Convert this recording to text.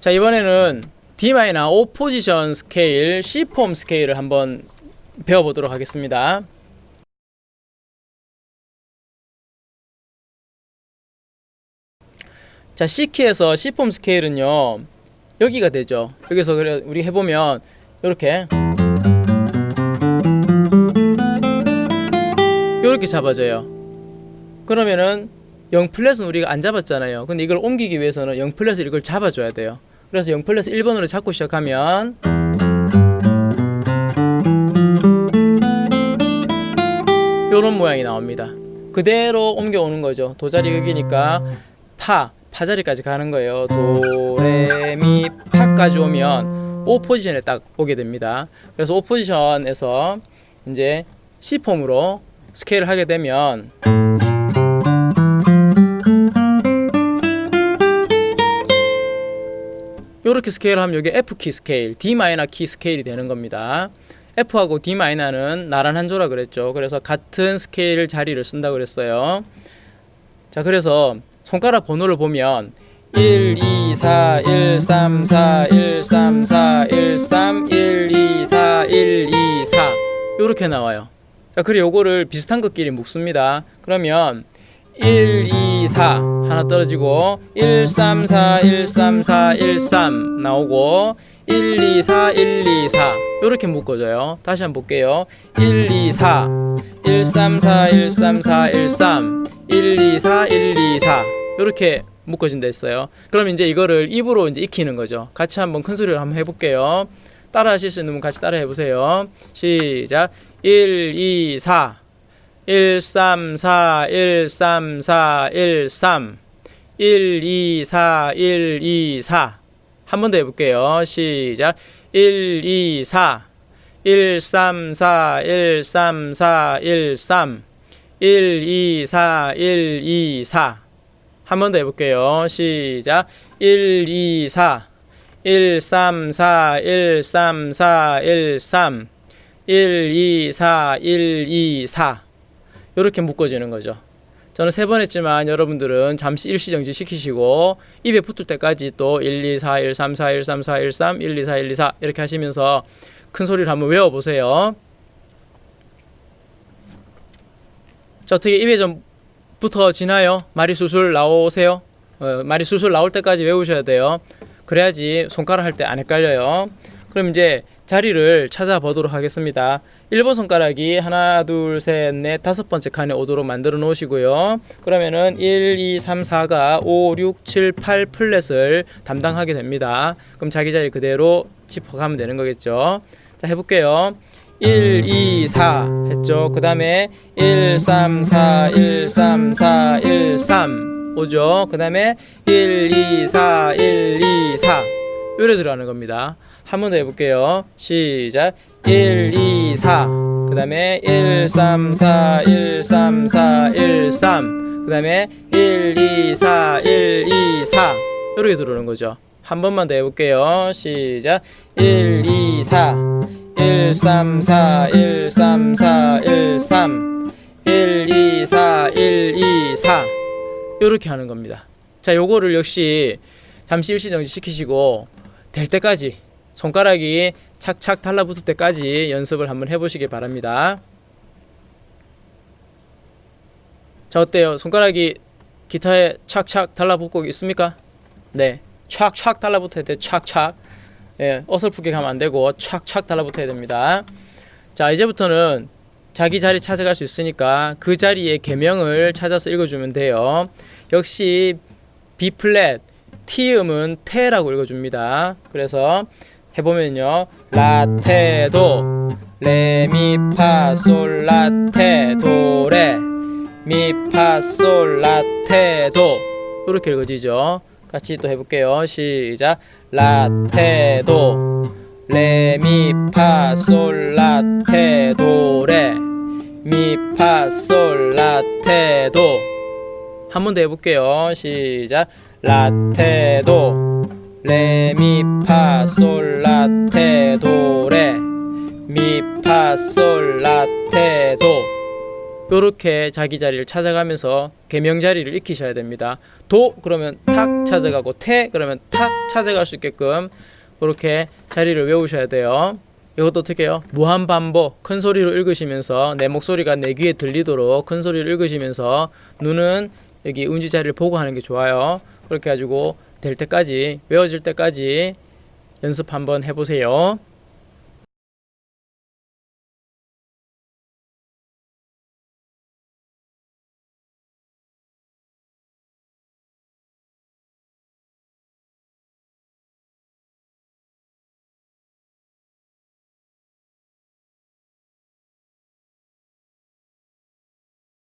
자 이번에는 D 마이너 5 포지션 스케일 C 폼 스케일을 한번 배워보도록 하겠습니다. 자 C키에서 C 폼 스케일은요 여기가 되죠. 여기서 그래 우리 해보면 이렇게 이렇게 잡아져요. 그러면은 0 플랫은 우리가 안 잡았잖아요. 근데 이걸 옮기기 위해서는 0 플랫을 이걸 잡아줘야 돼요. 그래서 0 플러스 1번으로 잡고 시작하면 요런 모양이 나옵니다. 그대로 옮겨오는 거죠. 도자리 여기니까 파, 파자리까지 가는 거예요. 도레미 파까지 오면 O 포지션에 딱 오게 됩니다. 그래서 O 포지션에서 이제 C 폼으로 스케일을 하게 되면 이렇게 스케일하면 이게 F키 스케일, D 마이너 키 스케일이 되는 겁니다. F하고 D 마이너는 나란한 조라 그랬죠. 그래서 같은 스케일 자리를 쓴다고 그랬어요. 자, 그래서 손가락 번호를 보면 1, 2, 4, 1, 3, 4, 1, 3, 4, 1, 3, 1, 2, 4, 1, 2, 4 이렇게 나와요. 자, 그리고 요거를 비슷한 것끼리 묶습니다. 그러면 1, 2, 4 하나 떨어지고 1, 3, 4, 1, 3, 4, 1, 3 나오고 1, 2, 4, 1, 2, 4 이렇게 묶어줘요. 다시 한번 볼게요. 1, 2, 4 1, 3, 4, 1, 3, 4, 1, 3 1, 2, 4, 1, 2, 4 이렇게 묶어진다 했어요. 그럼 이제 이거를 입으로 이제 익히는 거죠. 같이 한번 큰 소리로 한번 해볼게요. 따라 하실 수 있는 분 같이 따라 해보세요. 시작. 1, 2, 4 1, 3, 4, 1, 3, 4, 1, 3 1, 2, 4, 1, 2, 4 한 번 더 해볼게요. 시작. 1, 2, 4 1, 3, 4, 1, 3, 4, 1, 3 1, 2, 4, 1, 2, 4 한 번 더 해볼게요. 시작. 1, 2, 4 1, 3, 4, 이렇게 묶어지는 거죠. 저는 세 번 했지만 여러분들은 잠시 일시정지 시키시고 입에 붙을 때까지 또 1, 2, 4, 1, 3, 4, 1, 3, 4, 1, 3, 1, 2, 4, 1, 2, 4 이렇게 하시면서 큰 소리를 한번 외워보세요. 자, 어떻게 입에 좀 붙어지나요? 말이 술술 나오세요? 어, 말이 술술 나올 때까지 외우셔야 돼요. 그래야지 손가락 할 때 안 헷갈려요. 그럼 이제 자리를 찾아보도록 하겠습니다. 1번 손가락이 하나 둘셋넷 다섯 번째 칸에 오도록 만들어 놓으시고요. 그러면은 1 2 3 4가 5 6 7 8 플랫을 담당하게 됩니다. 그럼 자기 자리 그대로 짚어가면 되는 거겠죠? 자 해볼게요. 1 2 4 했죠? 그 다음에 1 3 4 1 3 4 1 3 오죠? 그 다음에 1 2 4 1 2 4 요래 들어가는 겁니다 한 번 더 해볼게요 시작 1, 2, 4. 그 다음에 1, 3, 4, 1, 3, 4, 1, 3. 그 다음에 1, 2, 4, 1, 2, 4. 이렇게 들어오는 거죠. 한 번만 더 해볼게요. 시작. 1, 2, 4. 1, 3, 4, 1, 3, 4, 1, 3. 1, 2, 4, 1, 2, 4. 이렇게 하는 겁니다. 자, 요거를 역시 잠시 일시정지 시키시고 될 때까지 손가락이 착착 달라붙을 때까지 연습을 한번 해보시기 바랍니다. 자 어때요? 손가락이 기타에 착착 달라붙고 있습니까? 네, 착착 달라붙어야 돼. 착착. 예, 어설프게 가면 안 되고 착착 달라붙어야 됩니다. 자 이제부터는 자기 자리 찾아갈 수 있으니까 그 자리의 개명을 찾아서 읽어주면 돼요. 역시 B 플랫, T 음은 테라고 읽어줍니다. 그래서 해보면요. 라테도 레미파솔 라테 도 레 미파솔 라테도. 이렇게 읽어지죠. 같이 또 해볼게요. 시작. 라테도 레미파솔 라테도 레 미파솔 라테도. 한 번 더 해볼게요. 시작. 라테도 레미파솔라테 도레 미파솔라테 도 요렇게 자기 자리를 찾아가면서 개명 자리를 익히셔야 됩니다. 도 그러면 탁 찾아가고 태 그러면 탁 찾아갈 수 있게끔 그렇게 자리를 외우셔야 돼요. 이것도 어떻게 해요? 무한 반복 큰 소리로 읽으시면서 내 목소리가 내 귀에 들리도록 큰 소리를 읽으시면서 눈은 여기 운지 자리를 보고 하는 게 좋아요. 그렇게 가지고 될 때까지 외워질 때까지 연습 한번 해보세요.